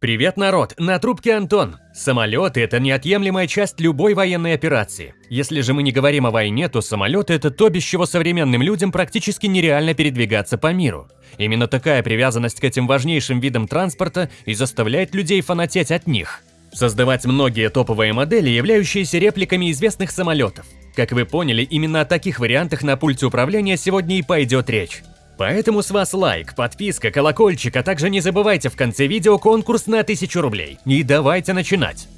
Привет, народ! На трубке Антон. Самолеты – это неотъемлемая часть любой военной операции. Если же мы не говорим о войне, то самолеты – это то, без чего современным людям практически нереально передвигаться по миру. Именно такая привязанность к этим важнейшим видам транспорта и заставляет людей фанатеть от них. Создавать многие топовые модели, являющиеся репликами известных самолетов. Как вы поняли, именно о таких вариантах на пульте управления сегодня и пойдет речь. Поэтому с вас лайк, подписка, колокольчик, а также не забывайте в конце видео конкурс на 1000 рублей. И давайте начинать.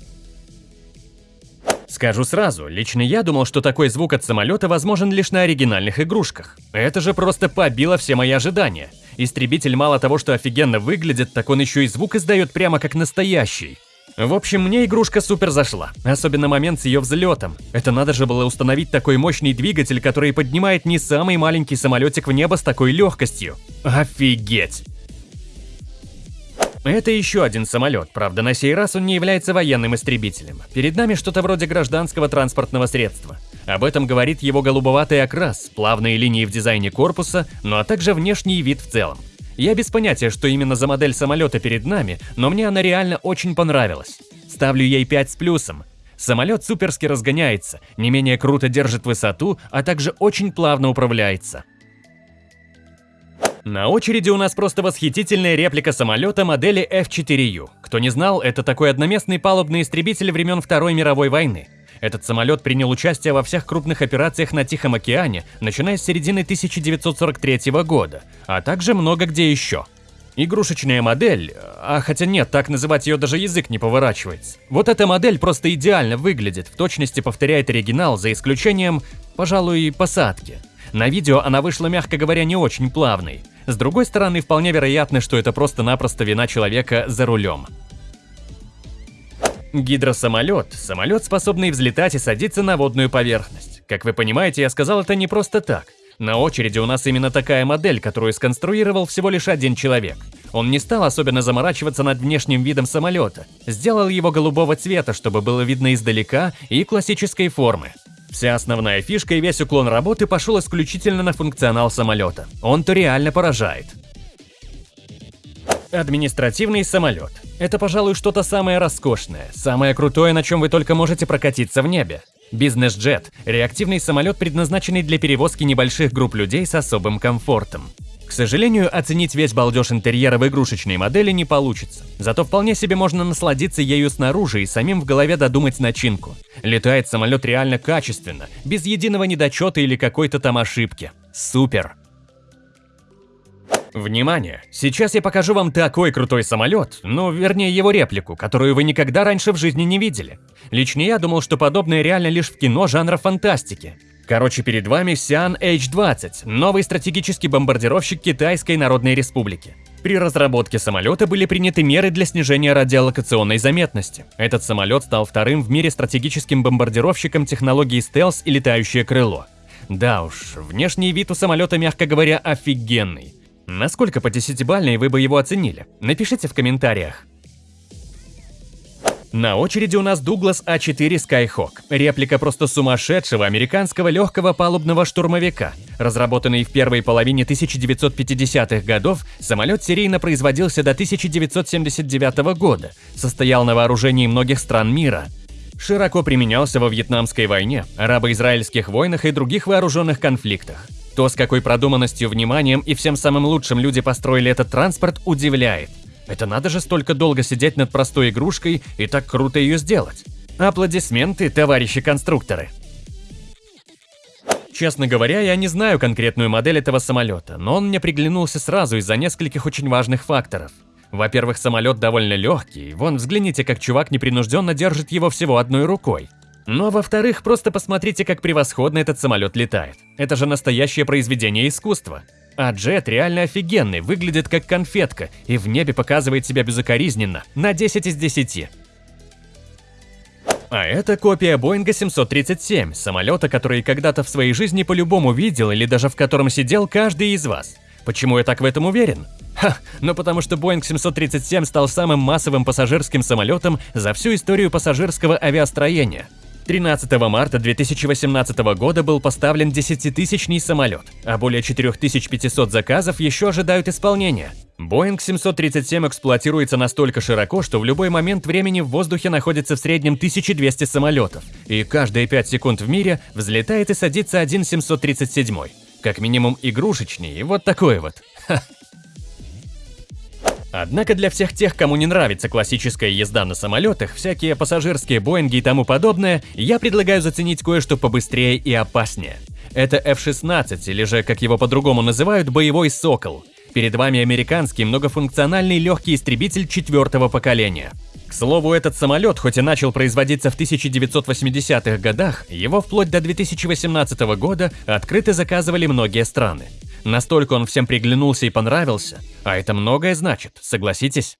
Скажу сразу, лично я думал, что такой звук от самолета возможен лишь на оригинальных игрушках. Это же просто побило все мои ожидания. Истребитель мало того, что офигенно выглядит, так он еще и звук издает прямо как настоящий. В общем, мне игрушка супер зашла, особенно момент с ее взлетом. Это надо же было установить такой мощный двигатель, который поднимает не самый маленький самолетик в небо с такой легкостью. Офигеть! Это еще один самолет, правда на сей раз он не является военным истребителем. Перед нами что-то вроде гражданского транспортного средства. Об этом говорит его голубоватый окрас, плавные линии в дизайне корпуса, ну а также внешний вид в целом. Я без понятия, что именно за модель самолета перед нами, но мне она реально очень понравилась. Ставлю ей 5 с плюсом. Самолет суперски разгоняется, не менее круто держит высоту, а также очень плавно управляется. На очереди у нас просто восхитительная реплика самолета модели F4U. Кто не знал, это такой одноместный палубный истребитель времен Второй мировой войны. Этот самолет принял участие во всех крупных операциях на Тихом океане, начиная с середины 1943 года, а также много где еще. Игрушечная модель, а хотя нет, так называть ее даже язык не поворачивается. Вот эта модель просто идеально выглядит, в точности повторяет оригинал, за исключением, пожалуй, посадки. На видео она вышла, мягко говоря, не очень плавной. С другой стороны, вполне вероятно, что это просто-напросто вина человека за рулем. Гидросамолет – самолет, способный взлетать и садиться на водную поверхность. Как вы понимаете, я сказал это не просто так. На очереди у нас именно такая модель, которую сконструировал всего лишь один человек. Он не стал особенно заморачиваться над внешним видом самолета, сделал его голубого цвета, чтобы было видно издалека и классической формы. Вся основная фишка и весь уклон работы пошел исключительно на функционал самолета. Он-то реально поражает. Административный самолет. Это, пожалуй, что-то самое роскошное, самое крутое, на чем вы только можете прокатиться в небе. Бизнес-джет – реактивный самолет, предназначенный для перевозки небольших групп людей с особым комфортом. К сожалению, оценить весь балдеж интерьера в игрушечной модели не получится. Зато вполне себе можно насладиться ею снаружи и самим в голове додумать начинку. Летает самолет реально качественно, без единого недочета или какой-то там ошибки. Супер! Внимание! Сейчас я покажу вам такой крутой самолет, ну, вернее его реплику, которую вы никогда раньше в жизни не видели. Лично я думал, что подобное реально лишь в кино жанра фантастики. Короче, перед вами Xi'an H-20, новый стратегический бомбардировщик Китайской Народной Республики. При разработке самолета были приняты меры для снижения радиолокационной заметности. Этот самолет стал вторым в мире стратегическим бомбардировщиком технологии стелс и летающее крыло. Да уж, внешний вид у самолета, мягко говоря, офигенный. Насколько по десятибалльной вы бы его оценили? Напишите в комментариях. На очереди у нас Дуглас А4 Skyhawk, реплика просто сумасшедшего американского легкого палубного штурмовика. Разработанный в первой половине 1950-х годов, самолет серийно производился до 1979 года, состоял на вооружении многих стран мира. Широко применялся во Вьетнамской войне, арабо-израильских войнах и других вооруженных конфликтах. То, с какой продуманностью, вниманием и всем самым лучшим люди построили этот транспорт, удивляет. Это надо же столько долго сидеть над простой игрушкой и так круто ее сделать. Аплодисменты, товарищи конструкторы. Честно говоря, я не знаю конкретную модель этого самолета, но он мне приглянулся сразу из-за нескольких очень важных факторов. Во-первых, самолет довольно легкий, вон взгляните, как чувак непринужденно держит его всего одной рукой. А во-вторых, просто посмотрите, как превосходно этот самолет летает. Это же настоящее произведение искусства. А джет реально офигенный, выглядит как конфетка и в небе показывает себя безукоризненно, на 10 из 10. А это копия Боинга 737, самолета, который когда-то в своей жизни по-любому видел или даже в котором сидел каждый из вас. Почему я так в этом уверен? Ха, ну потому что Boeing 737 стал самым массовым пассажирским самолетом за всю историю пассажирского авиастроения – 13 марта 2018 года был поставлен 10-тысячный самолет, а более 4500 заказов еще ожидают исполнения. Boeing 737 эксплуатируется настолько широко, что в любой момент времени в воздухе находится в среднем 1200 самолетов, и каждые 5 секунд в мире взлетает и садится один 737. Как минимум игрушечный, и вот такой вот. Ха. Однако для всех тех, кому не нравится классическая езда на самолетах, всякие пассажирские Боинги и тому подобное, я предлагаю заценить кое-что побыстрее и опаснее. Это F-16, или же, как его по-другому называют, боевой «Сокол». Перед вами американский многофункциональный легкий истребитель четвертого поколения. К слову, этот самолет, хоть и начал производиться в 1980-х годах, его вплоть до 2018 года открыто заказывали многие страны. Настолько он всем приглянулся и понравился, а это многое значит, согласитесь?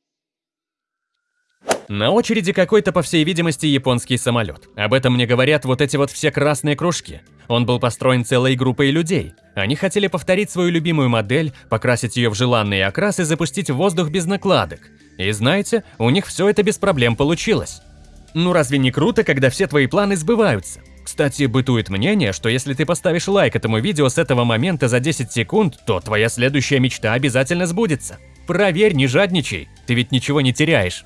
На очереди какой-то, по всей видимости, японский самолет. Об этом мне говорят вот эти вот все красные кружки. Он был построен целой группой людей. Они хотели повторить свою любимую модель, покрасить ее в желанный окрас и запустить в воздух без накладок. И знаете, у них все это без проблем получилось. Ну разве не круто, когда все твои планы сбываются? Кстати, бытует мнение, что если ты поставишь лайк этому видео с этого момента за 10 секунд, то твоя следующая мечта обязательно сбудется. Проверь, не жадничай, ты ведь ничего не теряешь.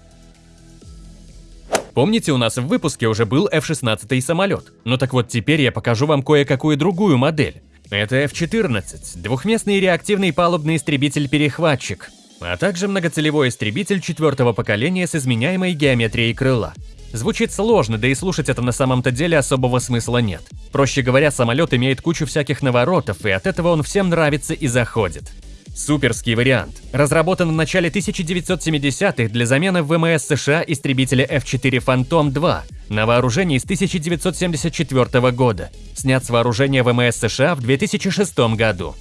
Помните, у нас в выпуске уже был F-16 самолет? Ну так вот теперь я покажу вам кое-какую другую модель. Это F-14, двухместный реактивный палубный истребитель-перехватчик, а также многоцелевой истребитель четвертого поколения с изменяемой геометрией крыла. Звучит сложно, да и слушать это на самом-то деле особого смысла нет. Проще говоря, самолет имеет кучу всяких наворотов, и от этого он всем нравится и заходит. Суперский вариант. Разработан в начале 1970-х для замены в ВМС США истребителя F-4 Phantom 2 на вооружении с 1974 года. Снят с вооружения ВМС США в 2006 году.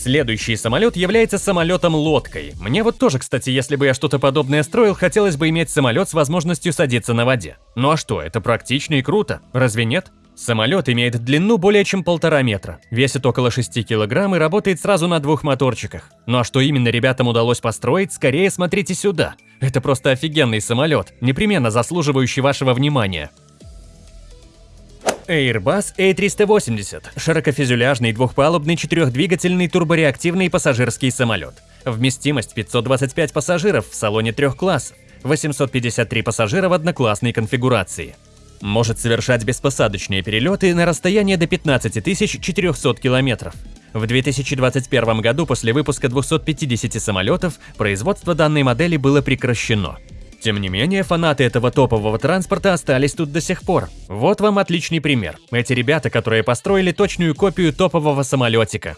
Следующий самолет является самолетом-лодкой. Мне вот тоже, кстати, если бы я что-то подобное строил, хотелось бы иметь самолет с возможностью садиться на воде. Ну а что, это практично и круто, разве нет? Самолет имеет длину более чем полтора метра, весит около 6 килограмм и работает сразу на двух моторчиках. Ну а что именно ребятам удалось построить, скорее смотрите сюда. Это просто офигенный самолет, непременно заслуживающий вашего внимания. Airbus A380 – широкофюзеляжный двухпалубный четырехдвигательный турбореактивный пассажирский самолет. Вместимость 525 пассажиров в салоне трех классов, 853 пассажира в одноклассной конфигурации. Может совершать беспосадочные перелеты на расстояние до 15 400 километров. В 2021 году после выпуска 250 самолетов производство данной модели было прекращено. Тем не менее, фанаты этого топового транспорта остались тут до сих пор. Вот вам отличный пример. Эти ребята, которые построили точную копию топового самолетика.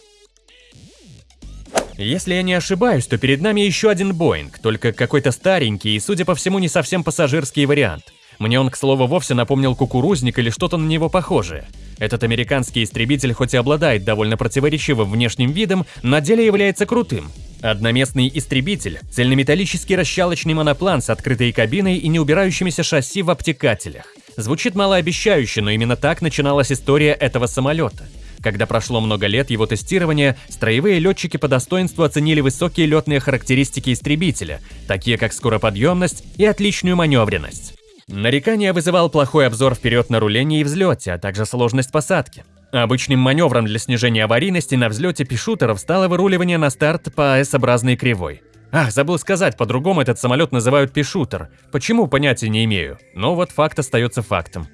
Если я не ошибаюсь, то перед нами еще один Боинг, только какой-то старенький и, судя по всему, не совсем пассажирский вариант. Мне он, к слову, вовсе напомнил кукурузник или что-то на него похожее. Этот американский истребитель хоть и обладает довольно противоречивым внешним видом, на деле является крутым. Одноместный истребитель, цельнометаллический расщалочный моноплан с открытой кабиной и неубирающимися шасси в обтекателях. Звучит малообещающе, но именно так начиналась история этого самолета. Когда прошло много лет его тестирования, строевые летчики по достоинству оценили высокие летные характеристики истребителя, такие как скороподъемность и отличную маневренность. Нарекание вызывал плохой обзор вперед на рулении и взлете, а также сложность посадки. Обычным маневром для снижения аварийности на взлете пишутеров стало выруливание на старт по S-образной кривой. Ах, забыл сказать, по-другому этот самолет называют пишутер. Почему, понятия не имею. Но вот факт остается фактом.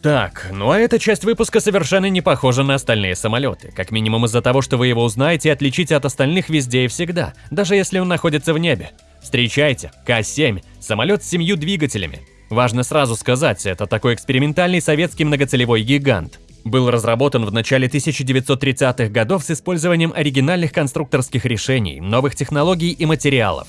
Так, ну а эта часть выпуска совершенно не похожа на остальные самолеты. Как минимум из-за того, что вы его узнаете и отличите от остальных везде и всегда, даже если он находится в небе. Встречайте, К-7, самолет с семью двигателями. Важно сразу сказать, это такой экспериментальный советский многоцелевой гигант. Был разработан в начале 1930-х годов с использованием оригинальных конструкторских решений, новых технологий и материалов.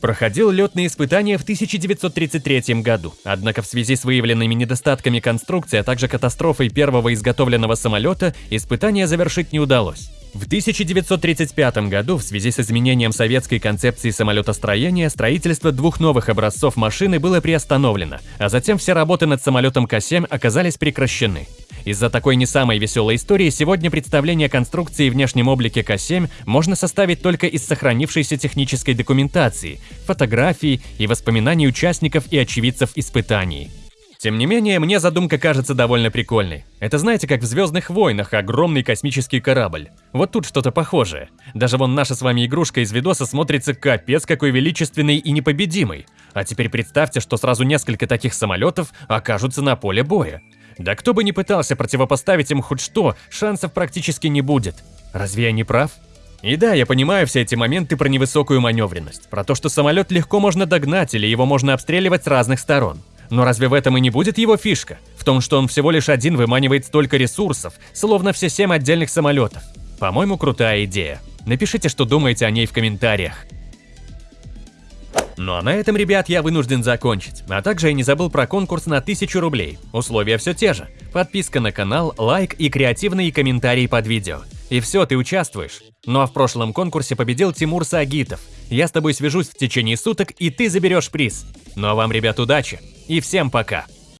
Проходил летные испытания в 1933 году, однако в связи с выявленными недостатками конструкции, а также катастрофой первого изготовленного самолета, испытания завершить не удалось. В 1935 году в связи с изменением советской концепции самолетостроения строительство двух новых образцов машины было приостановлено, а затем все работы над самолетом К-7 оказались прекращены. Из-за такой не самой веселой истории сегодня представление конструкции и внешнем облике К-7 можно составить только из сохранившейся технической документации, фотографий и воспоминаний участников и очевидцев испытаний. Тем не менее, мне задумка кажется довольно прикольной. Это знаете, как в «Звездных войнах» огромный космический корабль. Вот тут что-то похожее. Даже вон наша с вами игрушка из видоса смотрится капец какой величественный и непобедимый. А теперь представьте, что сразу несколько таких самолетов окажутся на поле боя. Да кто бы ни пытался противопоставить им хоть что, шансов практически не будет. Разве я не прав? И да, я понимаю все эти моменты про невысокую маневренность, про то, что самолет легко можно догнать или его можно обстреливать с разных сторон. Но разве в этом и не будет его фишка? В том, что он всего лишь один выманивает столько ресурсов, словно все семь отдельных самолетов. По-моему, крутая идея. Напишите, что думаете о ней в комментариях. Ну а на этом, ребят, я вынужден закончить. А также я не забыл про конкурс на 1000 рублей. Условия все те же. Подписка на канал, лайк и креативные комментарии под видео. И все, ты участвуешь. Ну а в прошлом конкурсе победил Тимур Сагитов. Я с тобой свяжусь в течение суток, и ты заберешь приз. Ну а вам, ребят, удачи! И всем пока!